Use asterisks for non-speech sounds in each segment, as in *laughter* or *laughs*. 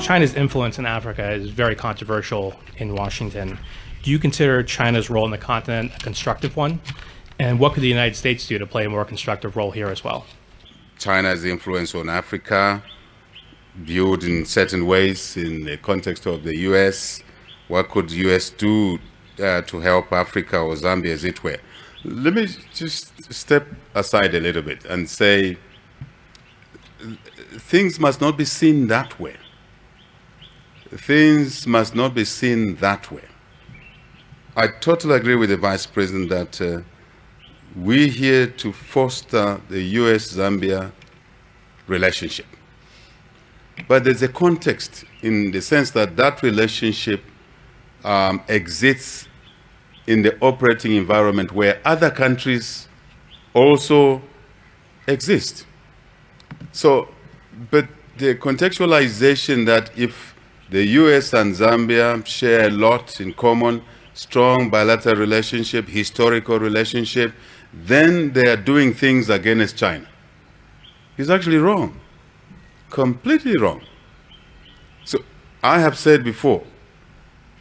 China's influence in Africa is very controversial in Washington. Do you consider China's role in the continent a constructive one? And what could the United States do to play a more constructive role here as well? China's influence on Africa, viewed in certain ways in the context of the U.S. What could U.S. do uh, to help Africa or Zambia, as it were? Let me just step aside a little bit and say things must not be seen that way. Things must not be seen that way. I totally agree with the Vice President that uh, we're here to foster the U.S.-Zambia relationship. But there's a context in the sense that that relationship um, exists in the operating environment where other countries also exist. So, but the contextualization that if the US and Zambia share a lot in common, strong bilateral relationship, historical relationship, then they are doing things against China. Is actually wrong, completely wrong. So I have said before,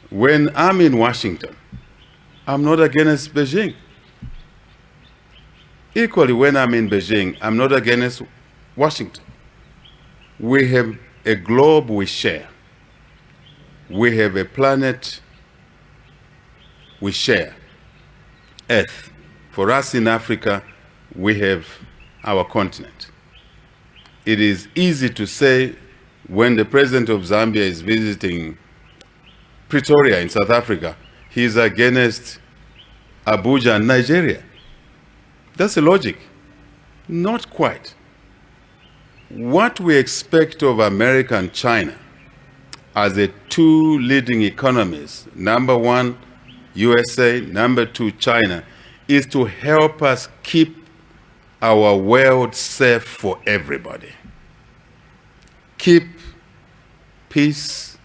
when I'm in Washington, I'm not against Beijing. Equally, when I'm in Beijing, I'm not against Washington. We have a globe we share. We have a planet we share, Earth. For us in Africa, we have our continent. It is easy to say when the president of Zambia is visiting Pretoria in South Africa, he's against Abuja and Nigeria. That's the logic. Not quite what we expect of America and China as the two leading economies, number one, USA, number two, China, is to help us keep our world safe for everybody. Keep peace,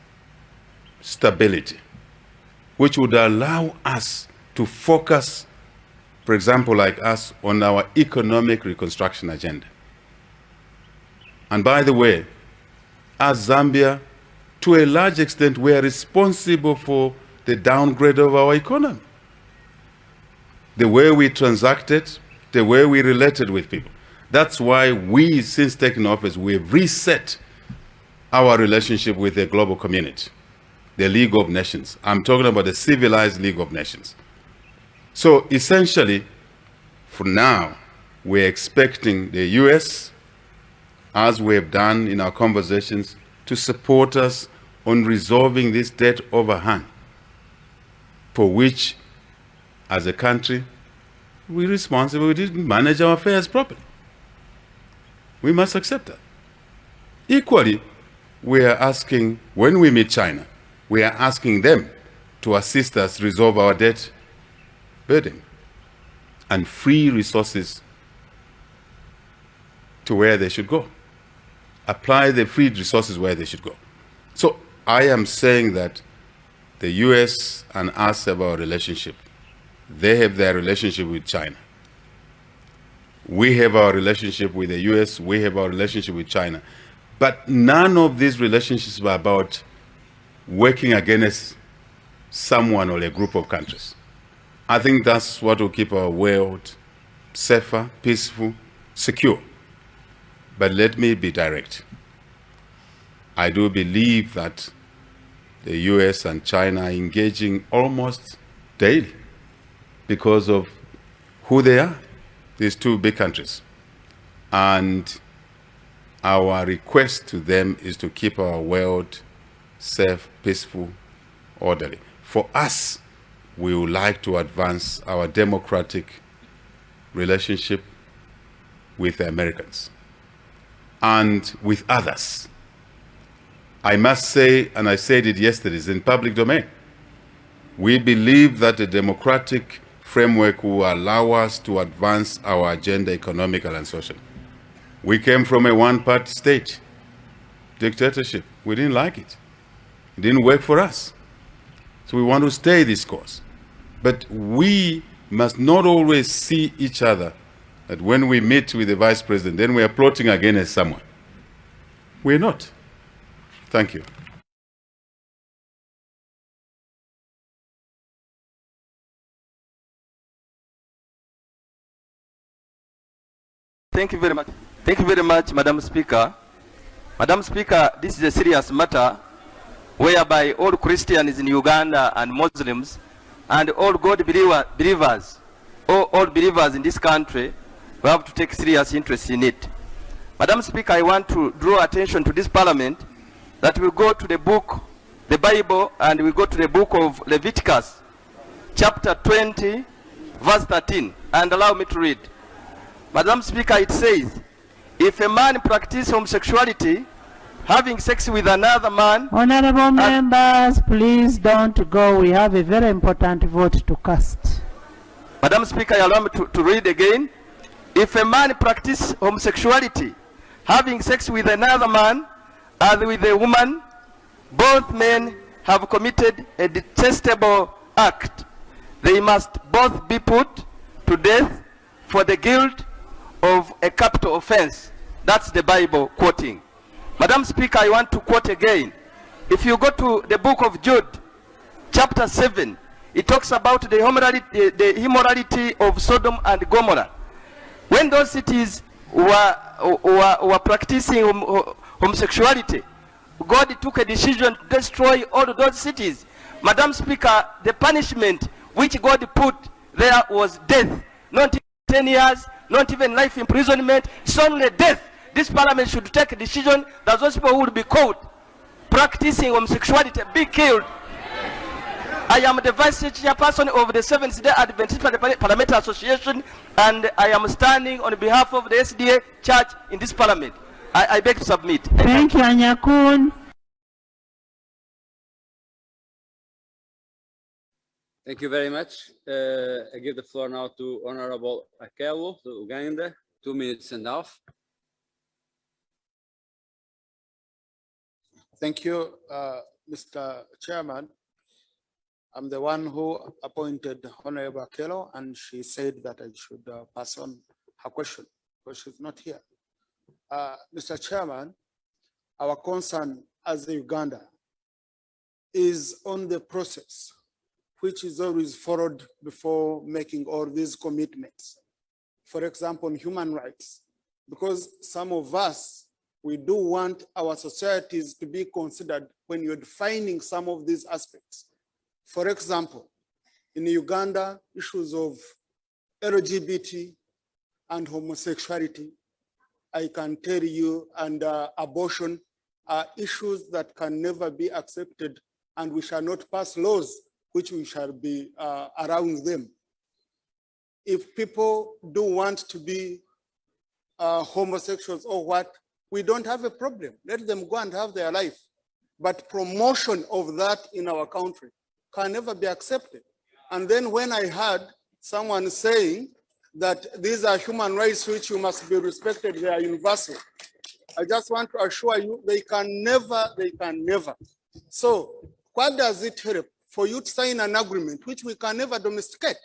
stability, which would allow us to focus, for example, like us, on our economic reconstruction agenda. And by the way, as Zambia, to a large extent, we are responsible for the downgrade of our economy. The way we transacted, the way we related with people. That's why we, since taking office, we've reset our relationship with the global community, the League of Nations. I'm talking about the civilized League of Nations. So essentially, for now, we're expecting the US, as we have done in our conversations, to support us on resolving this debt overhang, for which, as a country, we're responsible. We didn't manage our affairs properly. We must accept that. Equally, we are asking, when we meet China, we are asking them to assist us resolve our debt burden and free resources to where they should go apply the freed resources where they should go. So I am saying that the US and us have our relationship. They have their relationship with China. We have our relationship with the US, we have our relationship with China. But none of these relationships are about working against someone or a group of countries. I think that's what will keep our world safer, peaceful, secure. But let me be direct. I do believe that the US and China are engaging almost daily because of who they are, these two big countries. And our request to them is to keep our world safe, peaceful, orderly. For us, we would like to advance our democratic relationship with the Americans and with others. I must say, and I said it yesterday, it's in public domain. We believe that a democratic framework will allow us to advance our agenda, economical and social. We came from a one-party state, dictatorship. We didn't like it. It didn't work for us. So we want to stay this course. But we must not always see each other that when we meet with the vice president, then we are plotting against someone. We're not. Thank you. Thank you very much. Thank you very much, Madam Speaker. Madam Speaker, this is a serious matter whereby all Christians in Uganda and Muslims and all God believer, believers, all, all believers in this country, we have to take serious interest in it. Madam Speaker, I want to draw attention to this parliament that we go to the book, the Bible, and we go to the book of Leviticus, chapter 20, verse 13, and allow me to read. Madam Speaker, it says, if a man practices homosexuality, having sex with another man, Honorable members, please don't go. We have a very important vote to cast. Madam Speaker, allow me to, to read again. If a man practices homosexuality, having sex with another man and with a woman, both men have committed a detestable act. They must both be put to death for the guilt of a capital offense. That's the Bible quoting. Madam Speaker, I want to quote again. If you go to the book of Jude, chapter 7, it talks about the immorality, the immorality of Sodom and Gomorrah. When those cities were, were, were practicing homosexuality, God took a decision to destroy all those cities. Madam Speaker, the punishment which God put there was death. Not 10 years, not even life imprisonment, it's only death. This parliament should take a decision that those people who will be caught practicing homosexuality be killed. I am the vice chairperson of the Seventh Day Adventist Parliament- Parliamentary Association, and I am standing on behalf of the SDA Church in this parliament. I, I beg to submit. Thank you, Anyakun. Thank you very much. Uh, I give the floor now to Honorable Akelo, to Uganda, two minutes and a half. Thank you, uh, Mr. Chairman. I'm the one who appointed Honorable Akelo, and she said that I should uh, pass on her question, because she's not here. Uh, Mr. Chairman, our concern as Uganda is on the process, which is always followed before making all these commitments. For example, on human rights, because some of us we do want our societies to be considered when you're defining some of these aspects. For example, in Uganda, issues of LGBT and homosexuality, I can tell you, and uh, abortion are issues that can never be accepted and we shall not pass laws which we shall be uh, allowing them. If people do want to be uh, homosexuals or what, we don't have a problem. Let them go and have their life. But promotion of that in our country can never be accepted. And then when I heard someone saying that these are human rights which you must be respected, they are universal. I just want to assure you, they can never, they can never. So what does it help for you to sign an agreement which we can never domesticate?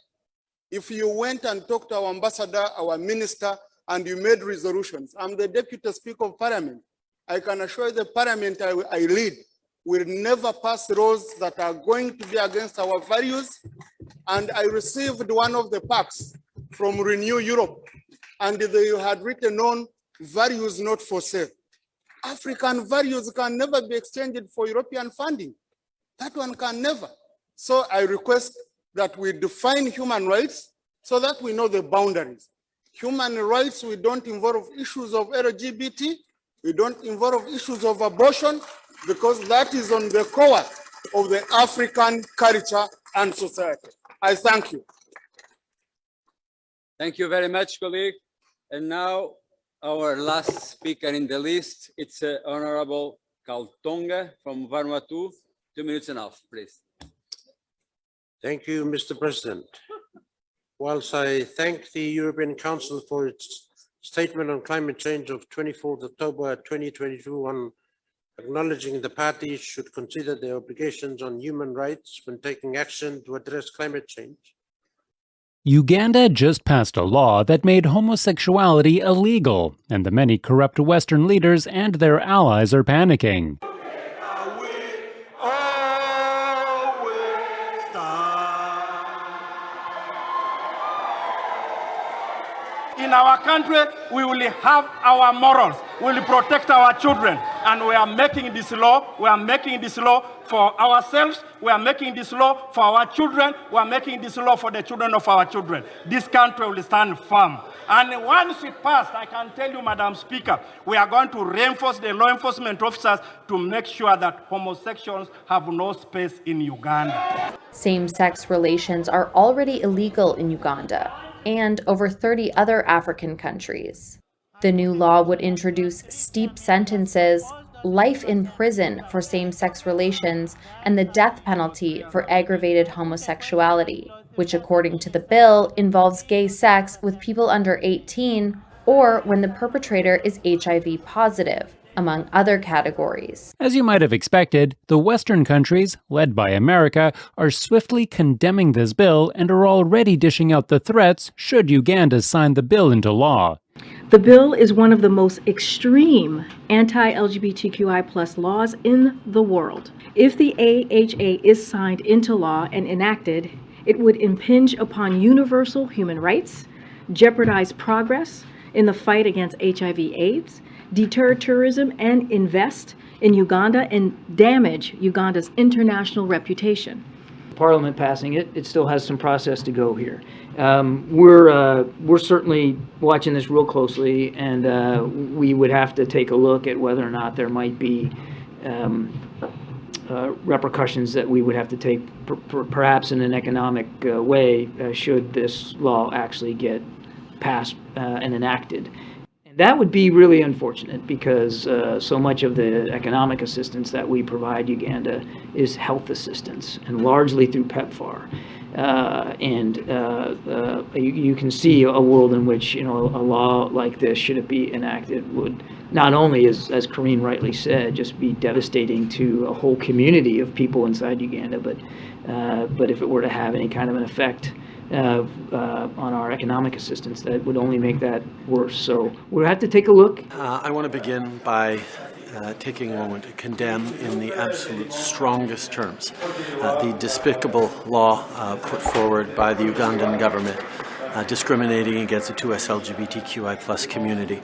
If you went and talked to our ambassador, our minister, and you made resolutions, I'm the deputy speaker of parliament. I can assure you the parliament I, I lead will never pass laws that are going to be against our values. And I received one of the packs from Renew Europe, and they had written on values not for sale. African values can never be exchanged for European funding. That one can never. So I request that we define human rights so that we know the boundaries. Human rights, we don't involve issues of LGBT, we don't involve issues of abortion, because that is on the core of the African culture and society. I thank you. Thank you very much, colleague. And now our last speaker in the list, it's uh, Honorable Kaltonga from Vanuatu. Two minutes and a half, please. Thank you, Mr. President. Whilst I thank the European Council for its statement on climate change of 24th October 2022 on acknowledging the parties should consider their obligations on human rights when taking action to address climate change, Uganda just passed a law that made homosexuality illegal, and the many corrupt Western leaders and their allies are panicking. Country, we will have our morals. We will protect our children. And we are making this law. We are making this law for ourselves. We are making this law for our children. We are making this law for the children of our children. This country will stand firm. And once it passed, I can tell you, Madam Speaker, we are going to reinforce the law enforcement officers to make sure that homosexuals have no space in Uganda. Same-sex relations are already illegal in Uganda and over 30 other African countries. The new law would introduce steep sentences, life in prison for same-sex relations, and the death penalty for aggravated homosexuality, which according to the bill involves gay sex with people under 18 or when the perpetrator is HIV positive, among other categories. As you might have expected, the Western countries, led by America, are swiftly condemning this bill and are already dishing out the threats should Uganda sign the bill into law. The bill is one of the most extreme anti-LGBTQI plus laws in the world. If the AHA is signed into law and enacted, it would impinge upon universal human rights, jeopardize progress in the fight against HIV AIDS, deter tourism and invest in Uganda and damage Uganda's international reputation. Parliament passing it, it still has some process to go here. Um, we're uh, we're certainly watching this real closely, and uh, we would have to take a look at whether or not there might be um, uh, repercussions that we would have to take, per per perhaps in an economic uh, way, uh, should this law actually get passed uh, and enacted that would be really unfortunate because uh, so much of the economic assistance that we provide Uganda is health assistance and largely through PEPFAR. Uh, and uh, uh, you, you, can see a world in which you know a law like this, should it be enacted, would not only, as, as Karine rightly said, just be devastating to a whole community of people inside Uganda, but uh, but if it were to have any kind of an effect uh, on our economic assistance that would only make that worse. So we'll have to take a look. Uh, I want to begin by uh, taking a moment to condemn in the absolute strongest terms uh, the despicable law uh, put forward by the Ugandan government discriminating against the 2S LGBTQI plus community.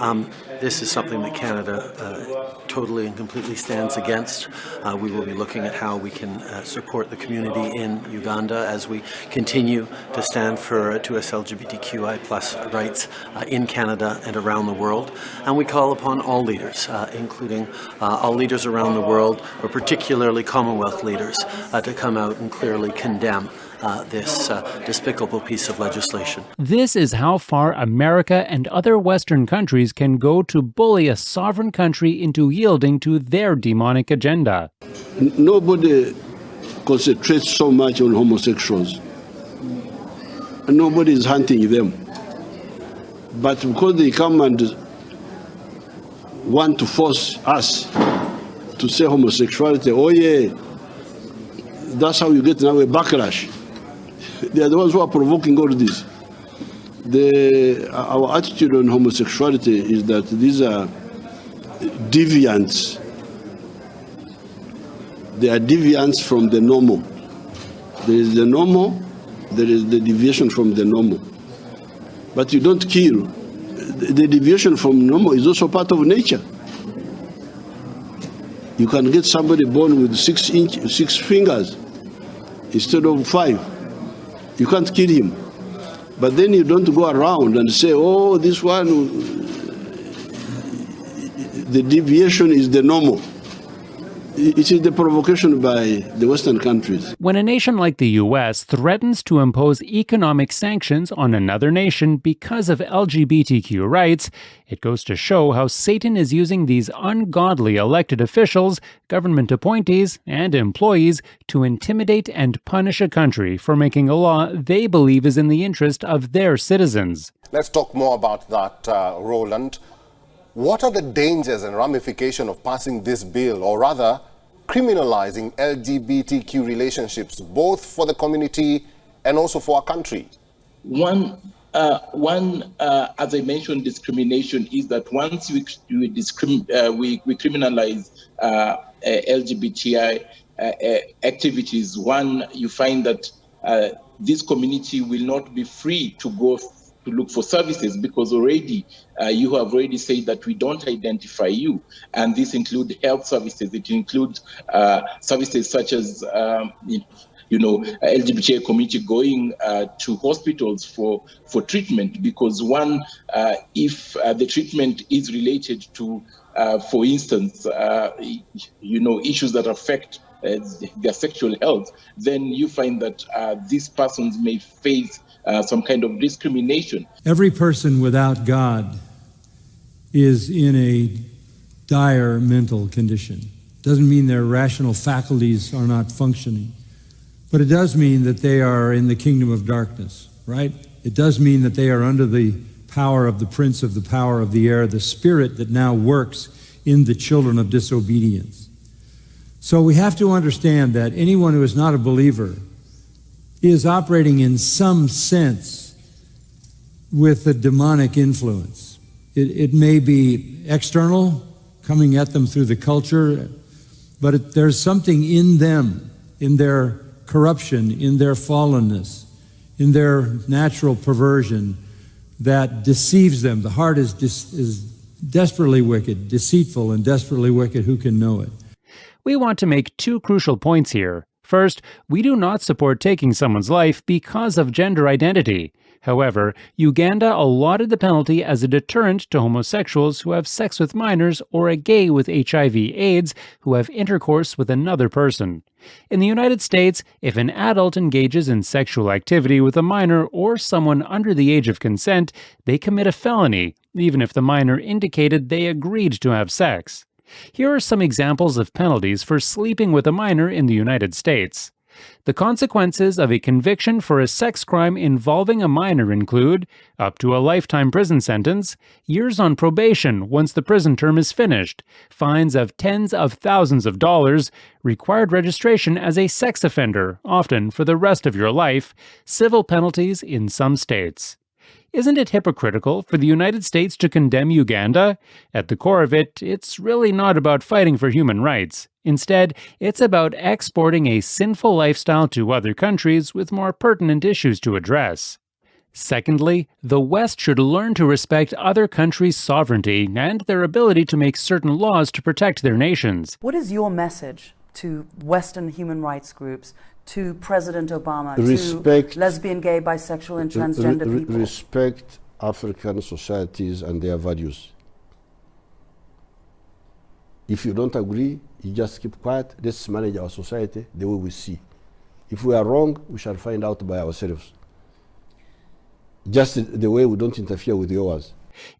Um, this is something that Canada uh, totally and completely stands against. Uh, we will be looking at how we can uh, support the community in Uganda as we continue to stand for 2S LGBTQI plus rights uh, in Canada and around the world. And we call upon all leaders, uh, including uh, all leaders around the world, but particularly Commonwealth leaders, to come out and clearly condemn uh, this uh, despicable piece of legislation. This is how far America and other Western countries can go to bully a sovereign country into yielding to their demonic agenda. Nobody concentrates so much on homosexuals. Nobody is hunting them. But because they come and want to force us to say homosexuality, oh yeah, that's how you get now a backlash. They are the ones who are provoking all this. The, our attitude on homosexuality is that these are deviants. They are deviants from the normal. There is the normal, there is the deviation from the normal. But you don't kill. The deviation from normal is also part of nature. You can get somebody born with six inch, six fingers instead of five. You can't kill him. But then you don't go around and say, oh, this one, uh, the deviation is the normal. It is the provocation by the Western countries. When a nation like the US threatens to impose economic sanctions on another nation because of LGBTQ rights, it goes to show how Satan is using these ungodly elected officials, government appointees, and employees to intimidate and punish a country for making a law they believe is in the interest of their citizens. Let's talk more about that, uh, Roland. What are the dangers and ramifications of passing this bill, or rather, criminalizing LGBTQ relationships, both for the community and also for our country? One, uh, one uh, as I mentioned, discrimination is that once we, we, uh, we, we criminalize uh, uh, LGBTI uh, activities, one, you find that this community will not be free to go to look for services because already uh, you have already said that we don't identify you. And this includes health services. It includes uh, services such as um, you know, LGBTI community going uh, to hospitals for, for treatment because one, uh, if uh, the treatment is related to, uh, for instance, uh, you know, issues that affect uh, their sexual health, then you find that these persons may face Uh, some kind of discrimination. Every person without God is in a dire mental condition. Doesn't mean their rational faculties are not functioning. But it does mean that they are in the kingdom of darkness, right? It does mean that they are under the power of the prince of the power of the air, the spirit that now works in the children of disobedience. So we have to understand that anyone who is not a believer is operating in some sense with a demonic influence. It, it may be external, coming at them through the culture, but it, there's something in them, in their corruption, in their fallenness, in their natural perversion that deceives them. The heart is, is desperately wicked, deceitful and desperately wicked. Who can know it? We want to make two crucial points here. First, we do not support taking someone's life because of gender identity. However, Uganda allotted the penalty as a deterrent to homosexuals who have sex with minors or a gay with HIV/AIDS who have intercourse with another person. In the United States, if an adult engages in sexual activity with a minor or someone under the age of consent, they commit a felony, even if the minor indicated they agreed to have sex. Here are some examples of penalties for sleeping with a minor in the United States. The consequences of a conviction for a sex crime involving a minor include up to a lifetime prison sentence, years on probation once the prison term is finished, fines of tens of thousands of dollars, required registration as a sex offender, often for the rest of your life, civil penalties in some states. Isn't it hypocritical for the United States to condemn Uganda? At the core of it, it's really not about fighting for human rights. Instead, it's about exporting a sinful lifestyle to other countries with more pertinent issues to address. Secondly, the West should learn to respect other countries' sovereignty and their ability to make certain laws to protect their nations. What is your message to Western human rights groups, to President Obama, respect, to lesbian, gay, bisexual, and transgender re people? Respect African societies and their values. If you don't agree, you just keep quiet. Let's manage our society the way we see. If we are wrong, we shall find out by ourselves. Just the way we don't interfere with yours.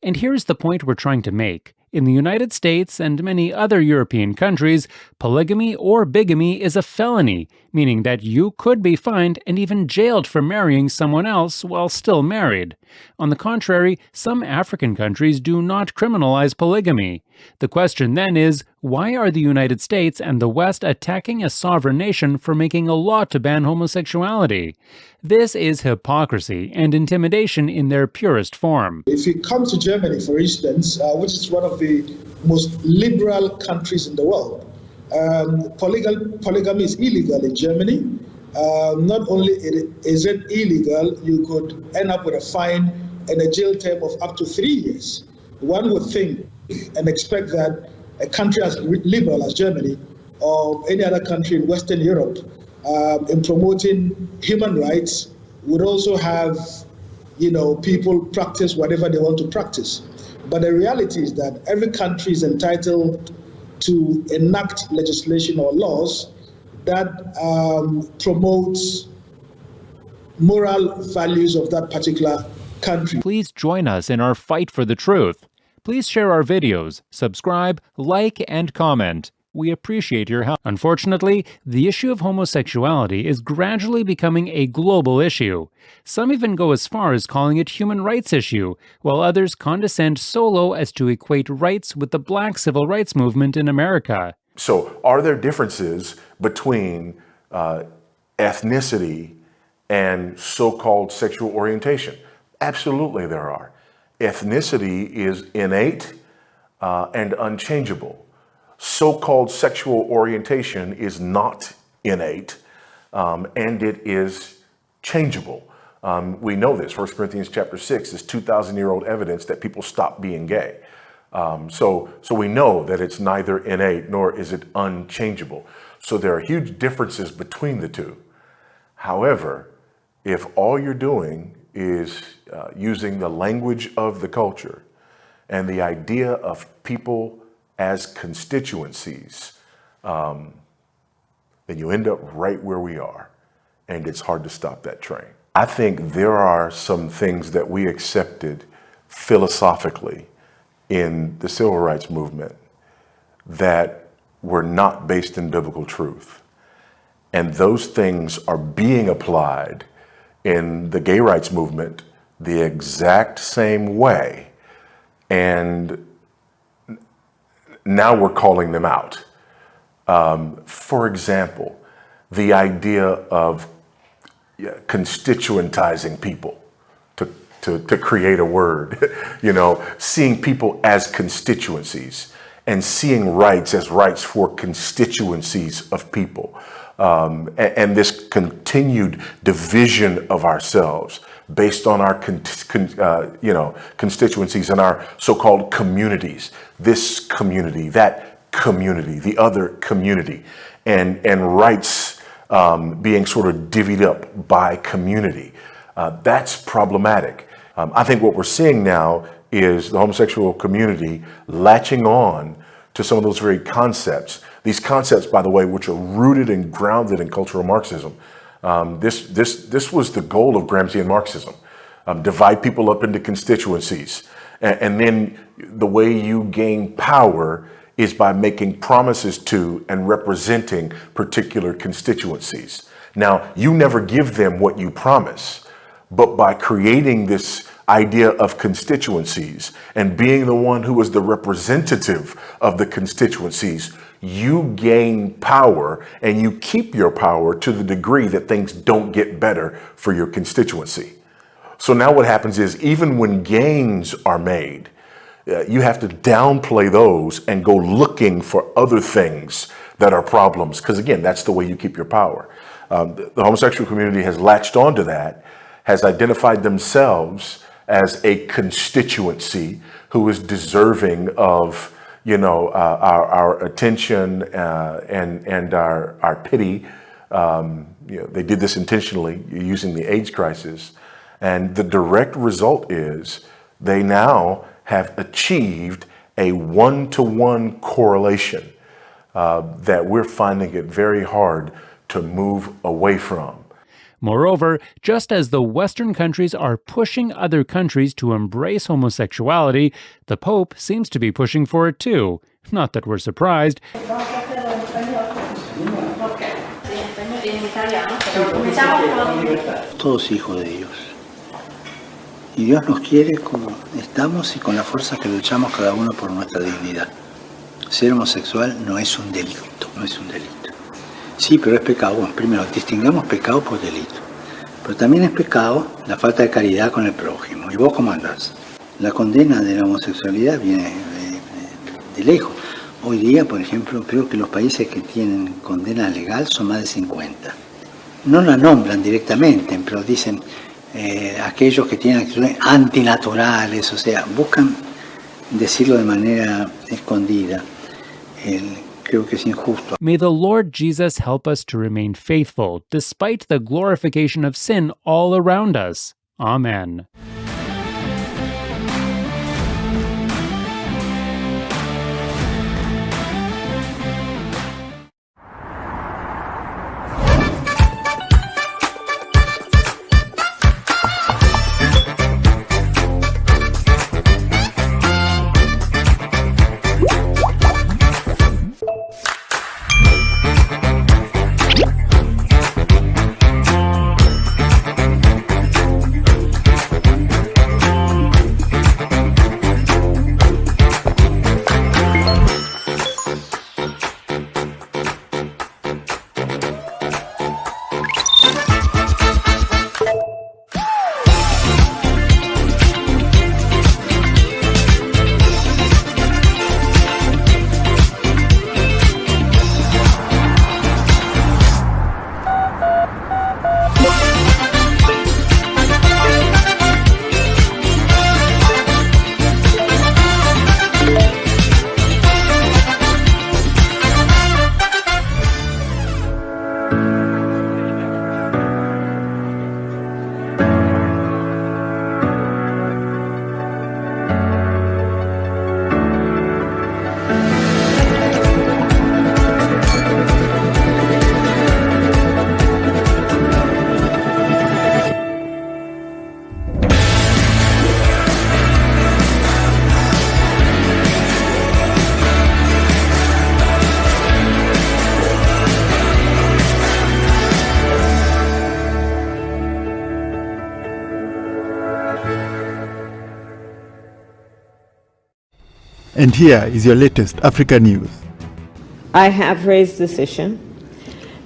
And here's the point we're trying to make. In the United States and many other European countries, polygamy or bigamy is a felony, meaning that you could be fined and even jailed for marrying someone else while still married. On the contrary, some African countries do not criminalize polygamy. The question then is, why are the United States and the West attacking a sovereign nation for making a law to ban homosexuality? This is hypocrisy and intimidation in their purest form. If you come to Germany, for instance, uh, which is one of the most liberal countries in the world, um, polygamy is illegal in Germany. Um, not only is it illegal, you could end up with a fine and a jail term of up to three years. One would think and expect that a country as liberal as Germany or any other country in Western Europe um, in promoting human rights would also have, you know, people practice whatever they want to practice. But the reality is that every country is entitled to enact legislation or laws that um, promotes moral values of that particular country. Please join us in our fight for the truth. Please share our videos, subscribe, like, and comment. We appreciate your help. Unfortunately, the issue of homosexuality is gradually becoming a global issue. Some even go as far as calling it human rights issue, while others condescend so low as to equate rights with the black civil rights movement in America. So are there differences between uh, ethnicity and so-called sexual orientation? Absolutely there are. Ethnicity is innate uh, and unchangeable so-called sexual orientation is not innate um, and it is changeable. Um, we know this. 1 Corinthians chapter 6 is 2,000 year old evidence that people stop being gay. Um, so, so we know that it's neither innate nor is it unchangeable. So there are huge differences between the two. However, if all you're doing is uh, using the language of the culture and the idea of people as constituencies, um, then you end up right where we are. And it's hard to stop that train. I think there are some things that we accepted philosophically in the civil rights movement that were not based in biblical truth. And those things are being applied in the gay rights movement the exact same way. And now we're calling them out. Um, for example, the idea of constituentizing people to, to, to create a word, *laughs* you know, seeing people as constituencies and seeing rights as rights for constituencies of people. Um, and, and, this continued division of ourselves based on our con, con, uh, you know constituencies and our so-called communities. This community that community the other community. And and rights um, being sort of divvied up by community. Uh, that's problematic. Um, I think what we're seeing now is the homosexual community latching on to some of those very concepts. These concepts, by the way, which are rooted and grounded in cultural Marxism. Um, this, this, this was the goal of Gramscian Marxism. Um, divide people up into constituencies. And, and then the way you gain power is by making promises to and representing particular constituencies. Now, you never give them what you promise, but by creating this idea of constituencies and being the one who is the representative of the constituencies, you gain power and you keep your power to the degree that things don't get better for your constituency. So now what happens is even when gains are made, uh, you have to downplay those and go looking for other things that are problems. Because again, that's the way you keep your power. Um, the, the homosexual community has latched onto that, has identified themselves as a constituency who is deserving of you know, uh, our, our attention uh, and, and our, our pity. Um, you know, they did this intentionally using the AIDS crisis. And the direct result is they now have achieved a one-to-one -one correlation uh, that we're finding it very hard to move away from. Moreover, just as the Western countries are pushing other countries to embrace homosexuality, the Pope seems to be pushing for it too. Not that we're surprised. Todos hijos de Dios. Y Dios nos quiere como estamos y con la fuerza que luchamos cada uno por nuestra dignidad. Ser homosexual no es un delito, no es un delito. Sí, pero es pecado. Bueno, primero, distingamos pecado por delito. Pero también es pecado la falta de caridad con el prójimo. ¿Y vos cómo andás? La condena de la homosexualidad viene de, lejos. Hoy día, por ejemplo, creo que los países que tienen condena legal son más de 50. No la nombran directamente, pero dicen eh, aquellos que tienen actitudes antinaturales, o sea, buscan decirlo de manera escondida. El, creo que es injusto. May the Lord Jesus help us to remain faithful despite the glorification of sin all around us. Amen. And here is your latest Africa news. I have raised this issue,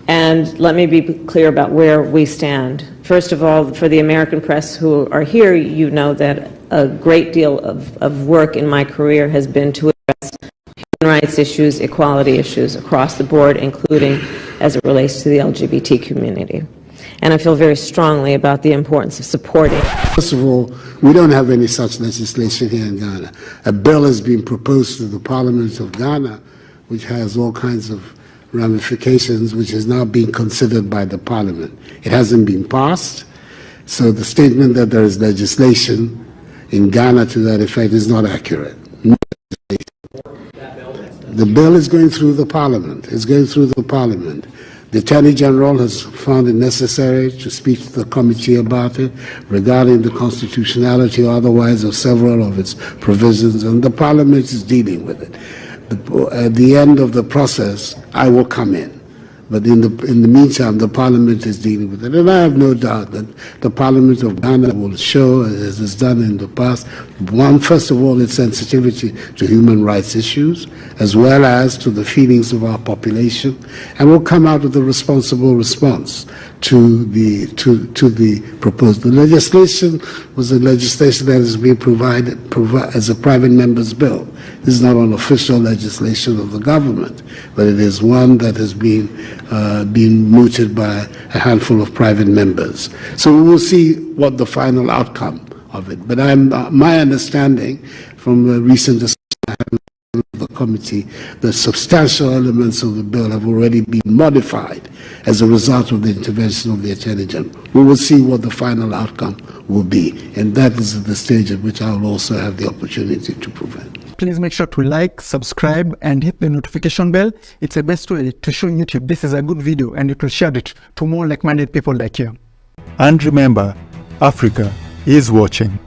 and let me be clear about where we stand. First of all, for the American press who are here, you know that a great deal of, of work in my career has been to address human rights issues, equality issues across the board, including as it relates to the LGBT community. And I feel very strongly about the importance of supporting. First of all, we don't have any such legislation here in Ghana. A bill has been proposed to the Parliament of Ghana, which has all kinds of ramifications, which is now being considered by the Parliament. It hasn't been passed, so the statement that there is legislation in Ghana to that effect is not accurate. The bill is going through the Parliament. It's going through the Parliament. The Attorney General has found it necessary to speak to the committee about it regarding the constitutionality or otherwise of several of its provisions, and the Parliament is dealing with it. The, at the end of the process, I will come in. But in the, in the meantime, the Parliament is dealing with it. And I have no doubt that the Parliament of Ghana will show, as it's done in the past, one, first of all, its sensitivity to human rights issues, as well as to the feelings of our population, and will come out with a responsible response to the, to, to the proposed. The legislation was a legislation that is being provided provi as a private member's bill. This is not an official legislation of the government, but it is one that has been, uh, been mooted by a handful of private members. So we will see what the final outcome of it. But I'm, uh, my understanding from the recent discussion of the committee, the substantial elements of the bill have already been modified as a result of the intervention of the Attorney General. We will see what the final outcome will be, and that is the stage at which I will also have the opportunity to prevent please make sure to like, subscribe, and hit the notification bell. It's the best way to show YouTube this is a good video and it will share it to more like-minded people like you. And remember, Africa is watching.